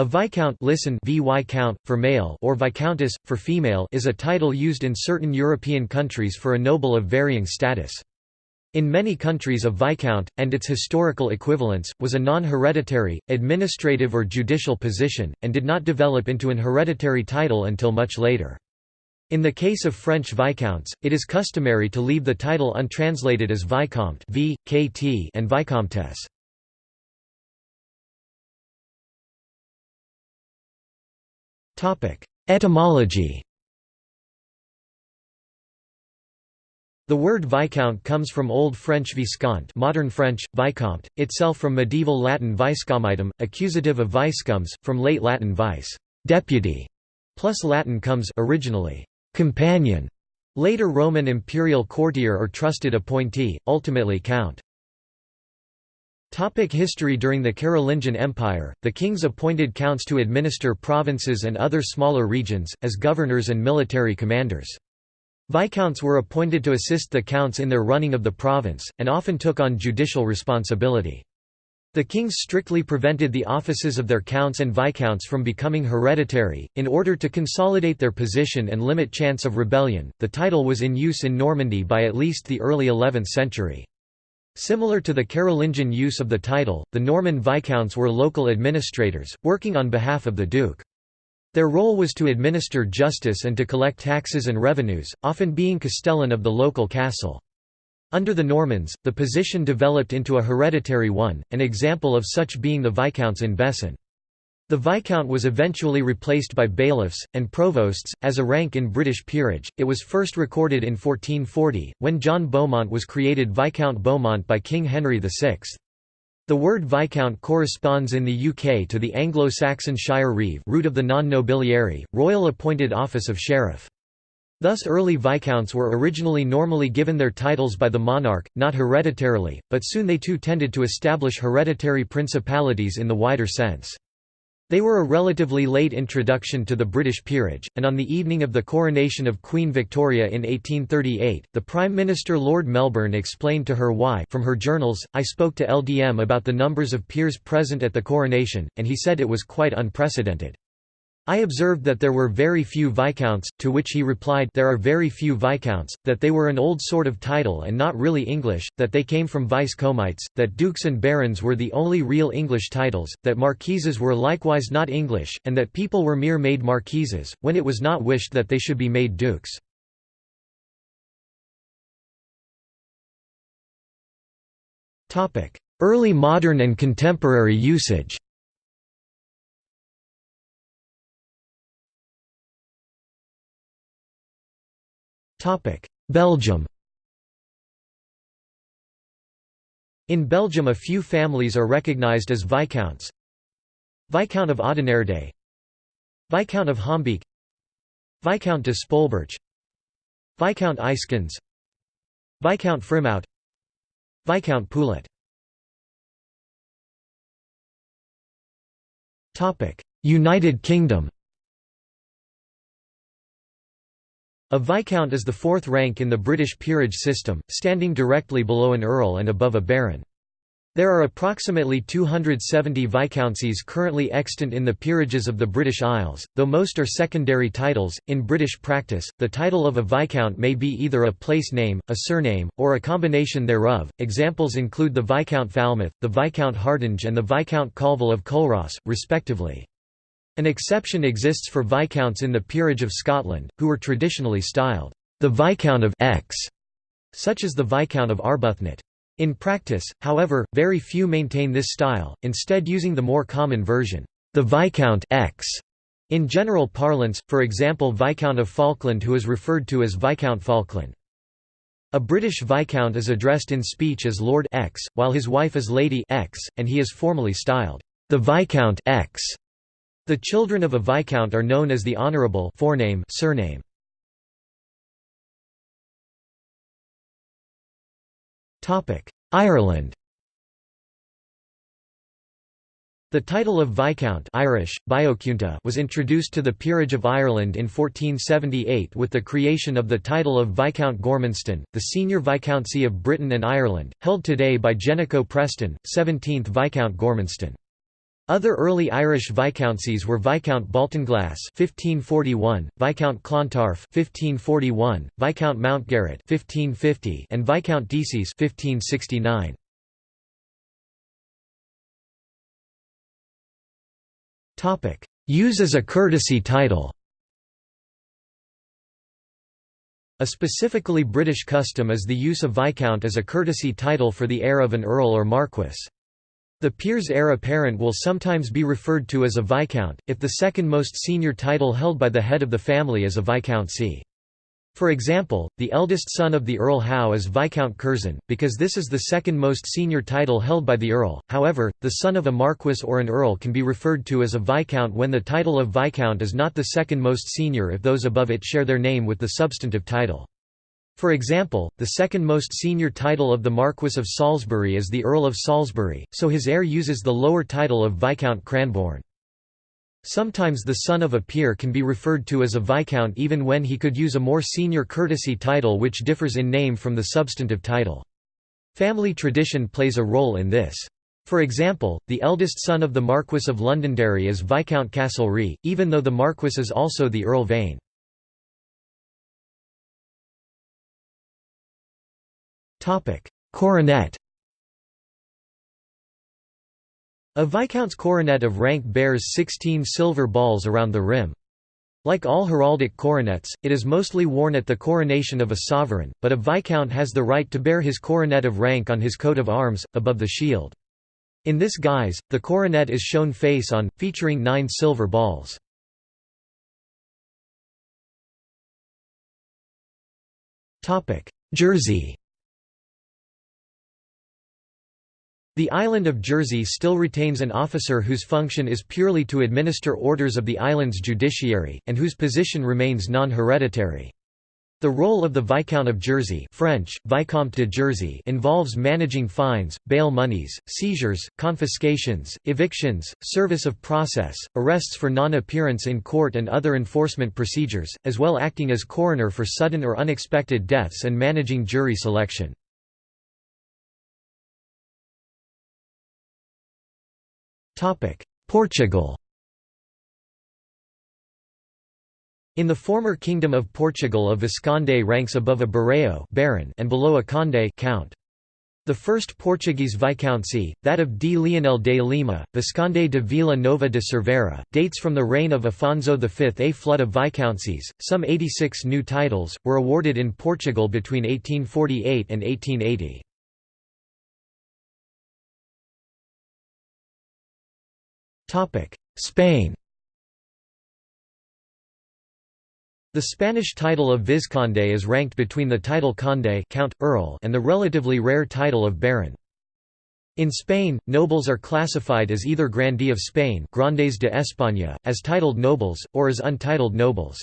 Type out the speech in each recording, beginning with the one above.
A viscount listen VY count, for male or viscountess, for female is a title used in certain European countries for a noble of varying status. In many countries a viscount, and its historical equivalents, was a non-hereditary, administrative or judicial position, and did not develop into an hereditary title until much later. In the case of French viscounts, it is customary to leave the title untranslated as vicomte v, kt and vicomtesse. Etymology The word viscount comes from Old French viscount modern French, vicomte, itself from medieval Latin vicecomitem, accusative of vicecomes, from late Latin vice deputy", plus Latin comes originally companion, later Roman imperial courtier or trusted appointee, ultimately count. Topic history During the Carolingian Empire, the kings appointed counts to administer provinces and other smaller regions, as governors and military commanders. Viscounts were appointed to assist the counts in their running of the province, and often took on judicial responsibility. The kings strictly prevented the offices of their counts and viscounts from becoming hereditary. In order to consolidate their position and limit chance of rebellion, the title was in use in Normandy by at least the early 11th century. Similar to the Carolingian use of the title, the Norman viscounts were local administrators, working on behalf of the duke. Their role was to administer justice and to collect taxes and revenues, often being castellan of the local castle. Under the Normans, the position developed into a hereditary one, an example of such being the viscounts in Bessin. The Viscount was eventually replaced by bailiffs, and provosts, as a rank in British peerage. It was first recorded in 1440, when John Beaumont was created Viscount Beaumont by King Henry VI. The word Viscount corresponds in the UK to the Anglo-Saxon shire reeve root of the non-nobiliary, royal appointed office of sheriff. Thus early viscounts were originally normally given their titles by the monarch, not hereditarily, but soon they too tended to establish hereditary principalities in the wider sense. They were a relatively late introduction to the British peerage, and on the evening of the coronation of Queen Victoria in 1838, the Prime Minister Lord Melbourne explained to her why from her journals, I spoke to LDM about the numbers of peers present at the coronation, and he said it was quite unprecedented. I observed that there were very few viscounts, to which he replied there are very few viscounts, that they were an old sort of title and not really English, that they came from vice-comites, that dukes and barons were the only real English titles, that marquises were likewise not English, and that people were mere made marquises, when it was not wished that they should be made dukes. Early modern and contemporary usage Belgium In Belgium a few families are recognized as Viscounts. Viscount of Oudenaarde Viscount of Hombeek Viscount de Spoelberch. Viscount Eyskens Viscount Frimout Viscount Poullet. United Kingdom A Viscount is the fourth rank in the British peerage system, standing directly below an earl and above a baron. There are approximately 270 viscountcies currently extant in the peerages of the British Isles, though most are secondary titles. In British practice, the title of a viscount may be either a place name, a surname, or a combination thereof. Examples include the Viscount Falmouth, the Viscount Hardinge, and the Viscount Colville of Culross, respectively. An exception exists for viscounts in the peerage of Scotland, who were traditionally styled the Viscount of X, such as the Viscount of Arbuthnott. In practice, however, very few maintain this style, instead using the more common version, the Viscount X. In general parlance, for example Viscount of Falkland who is referred to as Viscount Falkland. A British Viscount is addressed in speech as Lord X, while his wife is Lady X, and he is formally styled the Viscount X. The children of a viscount are known as the Honourable forename surname. Ireland The title of Viscount Irish, was introduced to the peerage of Ireland in 1478 with the creation of the title of Viscount Gormanston, the senior viscountcy of Britain and Ireland, held today by Jenico Preston, 17th Viscount Gormanston. Other early Irish viscountcies were Viscount Baltinglass (1541), Viscount Clontarf (1541), Viscount Mountgarret (1550), and Viscount Decies (1569). Topic: Use as a courtesy title. A specifically British custom is the use of Viscount as a courtesy title for the heir of an earl or marquess. The peer's heir apparent will sometimes be referred to as a viscount, if the second most senior title held by the head of the family is a viscountcy. For example, the eldest son of the Earl Howe is Viscount Curzon, because this is the second most senior title held by the Earl. However, the son of a Marquess or an Earl can be referred to as a Viscount when the title of Viscount is not the second most senior if those above it share their name with the substantive title. For example, the second most senior title of the Marquess of Salisbury is the Earl of Salisbury, so his heir uses the lower title of Viscount Cranborne. Sometimes the son of a peer can be referred to as a viscount even when he could use a more senior courtesy title which differs in name from the substantive title. Family tradition plays a role in this. For example, the eldest son of the Marquess of Londonderry is Viscount Castlereagh, even though the Marquess is also the Earl Vane. Coronet A viscount's coronet of rank bears 16 silver balls around the rim. Like all heraldic coronets, it is mostly worn at the coronation of a sovereign, but a viscount has the right to bear his coronet of rank on his coat of arms, above the shield. In this guise, the coronet is shown face on, featuring nine silver balls. Jersey The island of Jersey still retains an officer whose function is purely to administer orders of the island's judiciary, and whose position remains non-hereditary. The role of the Viscount of Jersey French, Vicomte de Jersey involves managing fines, bail monies, seizures, confiscations, evictions, service of process, arrests for non-appearance in court and other enforcement procedures, as well acting as coroner for sudden or unexpected deaths and managing jury selection. Portugal In the former Kingdom of Portugal a Visconde ranks above a Barão baron and below a Conde count. The first Portuguese viscountcy, that of D. Leonel de Lima, Visconde de Vila Nova de Cerveira, dates from the reign of Afonso V. A flood of viscountcies, some 86 new titles, were awarded in Portugal between 1848 and 1880. Spain The Spanish title of Vizconde is ranked between the title conde count, earl and the relatively rare title of baron. In Spain, nobles are classified as either grandee of Spain Grandes de España, as titled nobles, or as untitled nobles.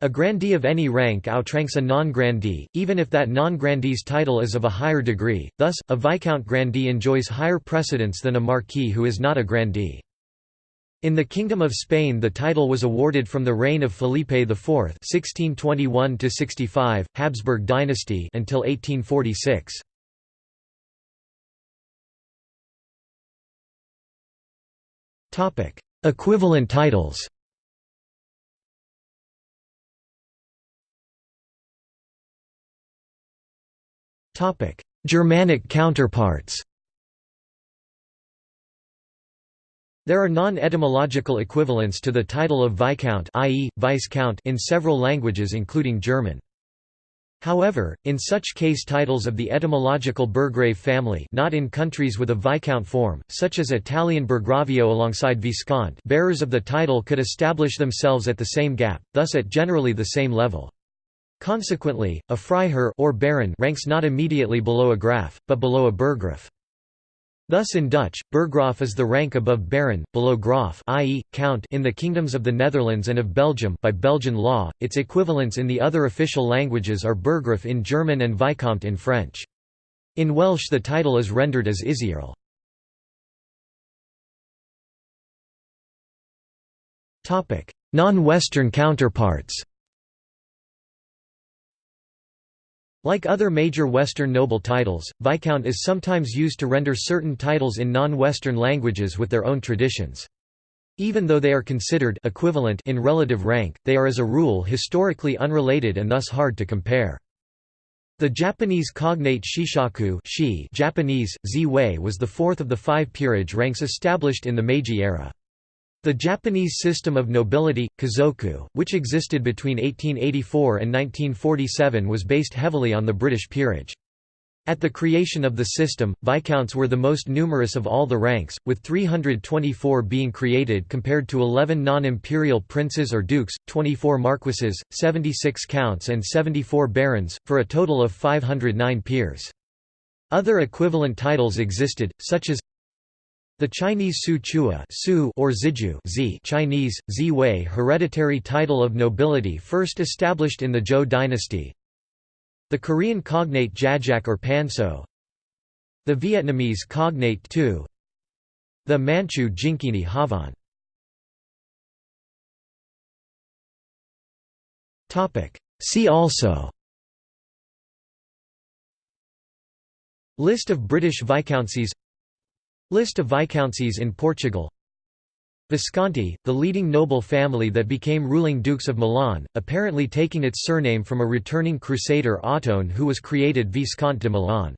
A grandee of any rank outranks a non-grandee, even if that non-grandee's title is of a higher degree, thus, a viscount grandee enjoys higher precedence than a marquis who is not a grandee. In the Kingdom of Spain the title was awarded from the reign of Felipe IV (1621–65), Habsburg dynasty until 1846. Topic: Equivalent titles. Topic: Germanic counterparts. There are non-etymological equivalents to the title of Viscount i.e., Vice-Count in several languages including German. However, in such case titles of the etymological Burgrave family not in countries with a Viscount form, such as Italian Burgravio alongside Viscount bearers of the title could establish themselves at the same gap, thus at generally the same level. Consequently, a Freiherr or Baron ranks not immediately below a Graf, but below a Burggraf. Thus in Dutch, burggraaf is the rank above baron, below graaf i.e., count in the kingdoms of the Netherlands and of Belgium by Belgian law, its equivalents in the other official languages are burggraaf in German and vicomte in French. In Welsh the title is rendered as Isiarl. Non-Western counterparts Like other major Western noble titles, Viscount is sometimes used to render certain titles in non-Western languages with their own traditions. Even though they are considered equivalent in relative rank, they are as a rule historically unrelated and thus hard to compare. The Japanese cognate Shishaku shi Japanese, was the fourth of the five peerage ranks established in the Meiji era. The Japanese system of nobility, Kazoku, which existed between 1884 and 1947 was based heavily on the British peerage. At the creation of the system, viscounts were the most numerous of all the ranks, with 324 being created compared to 11 non-imperial princes or dukes, 24 marquises, 76 counts and 74 barons, for a total of 509 peers. Other equivalent titles existed, such as the Chinese Su Chua Su or Ziju Z Chinese, Ziwei hereditary title of nobility first established in the Zhou dynasty. The Korean cognate Jajak or Panso. The Vietnamese cognate Tu. The Manchu Jinkini Havan. See also. List of British viscountcies List of viscountcies in Portugal Visconti, the leading noble family that became ruling dukes of Milan, apparently taking its surname from a returning crusader Ottone who was created Viscount de Milan.